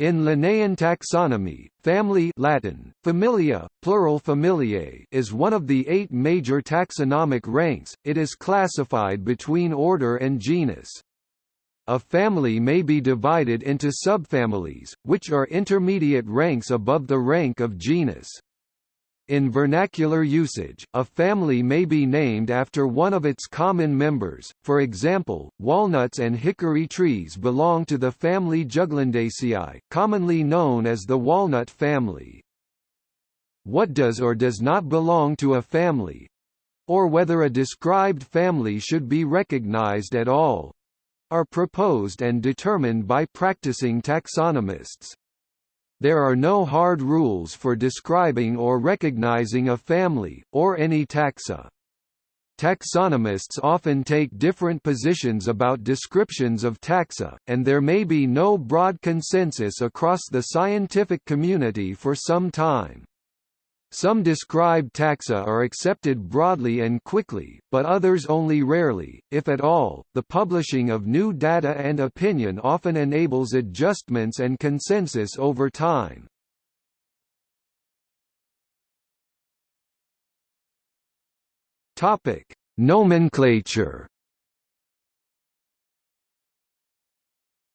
In Linnaean taxonomy, family Latin, familia, plural familiae is one of the eight major taxonomic ranks, it is classified between order and genus. A family may be divided into subfamilies, which are intermediate ranks above the rank of genus. In vernacular usage, a family may be named after one of its common members, for example, walnuts and hickory trees belong to the family Juglandaceae, commonly known as the walnut family. What does or does not belong to a family or whether a described family should be recognized at all are proposed and determined by practicing taxonomists. There are no hard rules for describing or recognizing a family, or any taxa. Taxonomists often take different positions about descriptions of taxa, and there may be no broad consensus across the scientific community for some time. Some described taxa are accepted broadly and quickly, but others only rarely, if at all. The publishing of new data and opinion often enables adjustments and consensus over time. Topic: Nomenclature.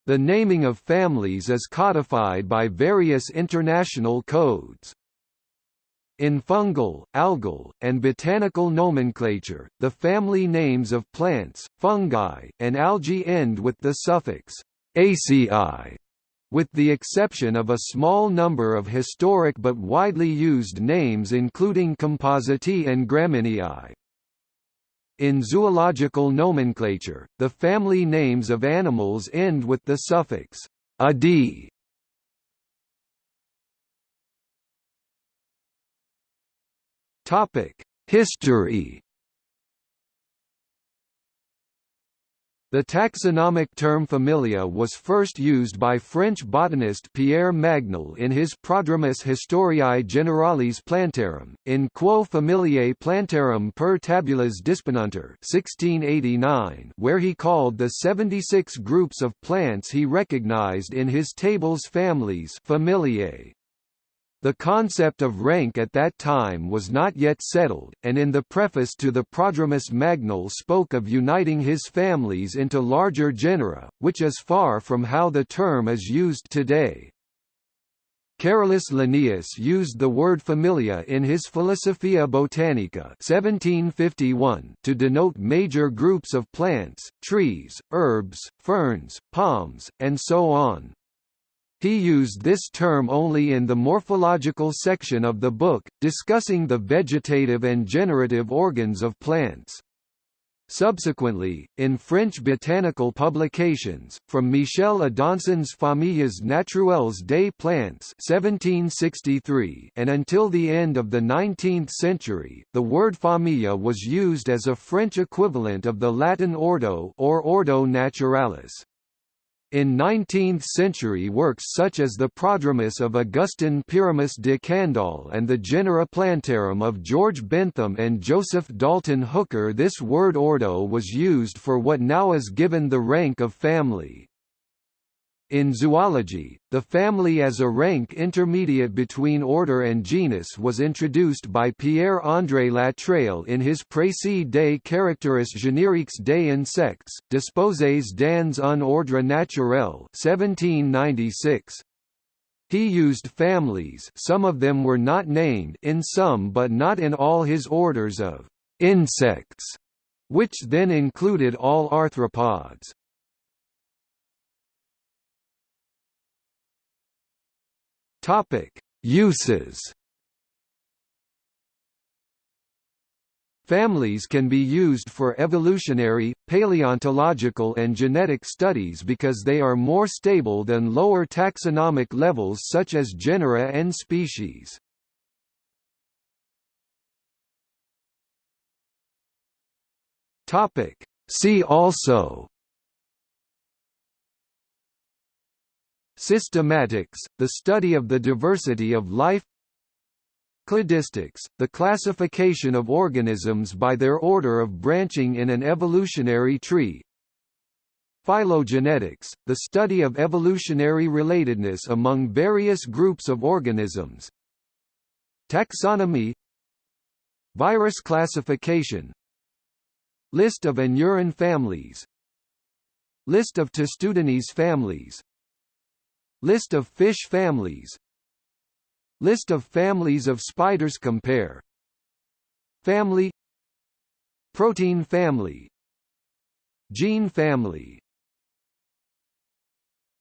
The naming of families is codified by various international codes. In fungal, algal, and botanical nomenclature, the family names of plants, fungi, and algae end with the suffix aceae, with the exception of a small number of historic but widely used names including Compositae and Gramineae. In zoological nomenclature, the family names of animals end with the suffix -idae Topic: History. The taxonomic term familia was first used by French botanist Pierre Magnol in his Prodromus Historiae Generalis Plantarum, in Quo Familiae Plantarum per Tabulas Disponuntur 1689, where he called the 76 groups of plants he recognized in his tables families familiae. The concept of rank at that time was not yet settled, and in the preface to the Prodromus Magnol spoke of uniting his families into larger genera, which is far from how the term is used today. Carolus Linnaeus used the word familia in his Philosophia Botanica 1751 to denote major groups of plants, trees, herbs, ferns, palms, and so on. He used this term only in the morphological section of the book, discussing the vegetative and generative organs of plants. Subsequently, in French botanical publications, from Michel Adanson's Familles naturelles des plantes 1763 and until the end of the 19th century, the word familia was used as a French equivalent of the Latin ordo or ordo naturalis. In 19th-century works such as the Prodromus of Augustin Pyramus de Candolle and the Genera Plantarum of George Bentham and Joseph Dalton Hooker this word ordo was used for what now is given the rank of family. In zoology, the family as a rank intermediate between order and genus was introduced by Pierre-André Latreille in his Précis des caractères génériques des insectes, Disposés dans un ordre naturel 1796. He used families some of them were not named in some but not in all his orders of insects, which then included all arthropods. Topic: Uses. Families can be used for evolutionary, paleontological and genetic studies because they are more stable than lower taxonomic levels such as genera and species. See also Systematics, the study of the diversity of life. Cladistics, the classification of organisms by their order of branching in an evolutionary tree. Phylogenetics, the study of evolutionary relatedness among various groups of organisms. Taxonomy. Virus classification. List of Anuran families. List of Testudines families List of fish families. List of families of spiders compare. Family. Protein family. Gene family